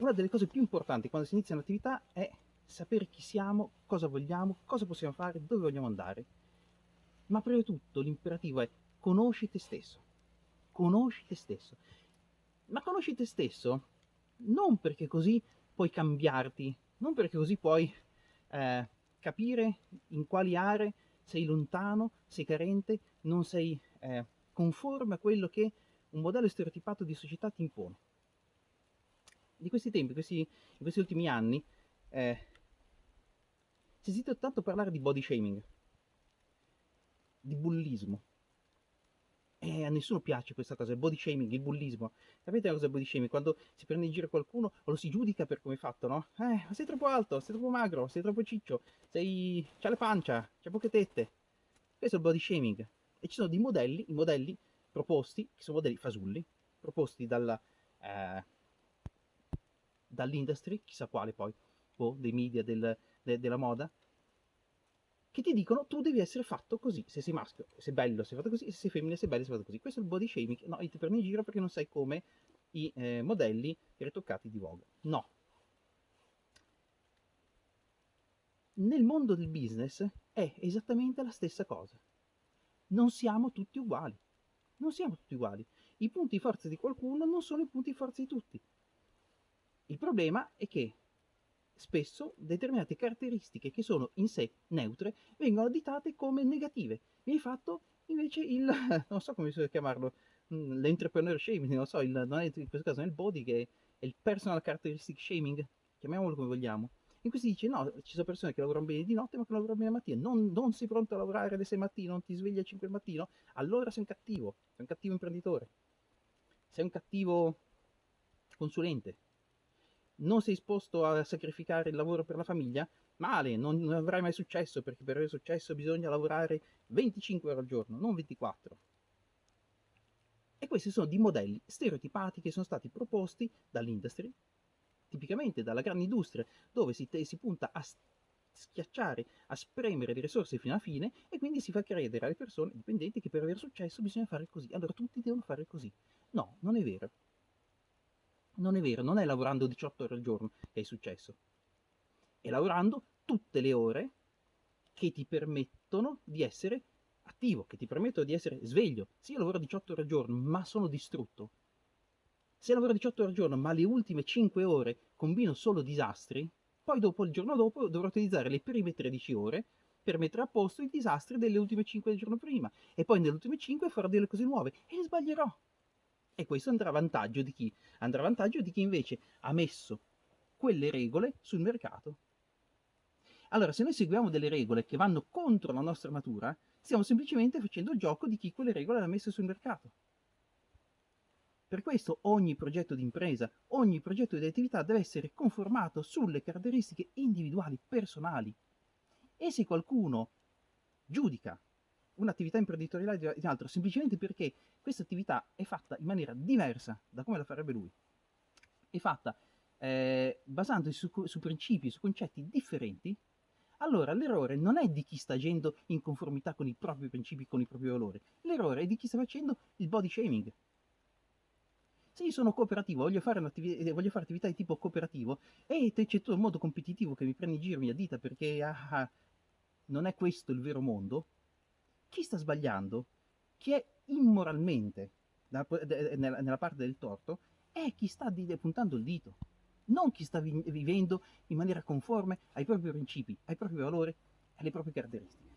una delle cose più importanti quando si inizia un'attività è sapere chi siamo, cosa vogliamo, cosa possiamo fare, dove vogliamo andare. Ma prima di tutto l'imperativo è conosci te stesso. Conosci te stesso. Ma conosci te stesso non perché così puoi cambiarti, non perché così puoi eh, capire in quali aree sei lontano, sei carente, non sei eh, conforme a quello che un modello stereotipato di società ti impone. Di questi tempi, questi, in questi ultimi anni, eh, si è sentito tanto parlare di body shaming, di bullismo. E a nessuno piace questa cosa, il body shaming, il bullismo. Sapete cosa è il body shaming? Quando si prende in giro qualcuno o lo si giudica per come è fatto, no? Eh, sei troppo alto, sei troppo magro, sei troppo ciccio, sei... c'ha la pancia, c'ha poche tette. Questo è il body shaming. E ci sono dei modelli, i modelli proposti, che sono modelli fasulli, proposti dalla, eh, dall'industry, chissà quale poi, o dei media, del, de, della moda, che ti dicono tu devi essere fatto così, se sei maschio sei bello sei fatto così, se sei femmina sei bello sei fatto così. Questo è il body shaming, no, ti prendi in giro perché non sai come i eh, modelli ritoccati di Vogue. No. Nel mondo del business è esattamente la stessa cosa. Non siamo tutti uguali. Non siamo tutti uguali. I punti forza di qualcuno non sono i punti forza di tutti. Il problema è che spesso determinate caratteristiche che sono in sé neutre vengono additate come negative. Mi hai fatto invece il, non so come si chiamarlo, mm, l'entrepreneur shaming, non so, il, non è in questo caso il body che è il personal characteristic shaming, chiamiamolo come vogliamo. In cui si dice no, ci sono persone che lavorano bene di notte ma che lavorano bene la mattina, non, non sei pronto a lavorare alle 6 mattino, non ti svegli alle 5 del mattino, allora sei un cattivo, sei un cattivo imprenditore, sei un cattivo consulente, non sei disposto a sacrificare il lavoro per la famiglia, male, non, non avrai mai successo, perché per avere successo bisogna lavorare 25 ore al giorno, non 24. E questi sono dei modelli stereotipati che sono stati proposti dall'industry, tipicamente dalla grande industria, dove si, si punta a schiacciare, a spremere le risorse fino alla fine e quindi si fa credere alle persone dipendenti che per avere successo bisogna fare così, allora tutti devono fare così. No, non è vero. Non è vero, non è lavorando 18 ore al giorno che è successo. È lavorando tutte le ore che ti permettono di essere attivo, che ti permettono di essere sveglio. Se io lavoro 18 ore al giorno, ma sono distrutto, se lavoro 18 ore al giorno, ma le ultime 5 ore combino solo disastri, poi dopo, il giorno dopo, dovrò utilizzare le prime 13 ore per mettere a posto i disastri delle ultime 5 del giorno prima, e poi nelle ultime 5 farò delle cose nuove, e sbaglierò. E questo andrà a vantaggio di chi? Andrà a vantaggio di chi invece ha messo quelle regole sul mercato. Allora, se noi seguiamo delle regole che vanno contro la nostra natura, stiamo semplicemente facendo il gioco di chi quelle regole le ha messe sul mercato. Per questo ogni progetto di impresa, ogni progetto di attività deve essere conformato sulle caratteristiche individuali, personali. E se qualcuno giudica un'attività imprenditoriale di altro, semplicemente perché questa attività è fatta in maniera diversa da come la farebbe lui. È fatta eh, basandosi su, su principi, su concetti differenti, allora l'errore non è di chi sta agendo in conformità con i propri principi, con i propri valori, l'errore è di chi sta facendo il body shaming. Se io sono cooperativo, voglio fare, voglio fare attività di tipo cooperativo e c'è tutto un modo competitivo che mi prende in giro, mi addita perché ah, ah, non è questo il vero mondo, chi sta sbagliando, chi è immoralmente nella parte del torto, è chi sta puntando il dito, non chi sta vivendo in maniera conforme ai propri principi, ai propri valori alle proprie caratteristiche.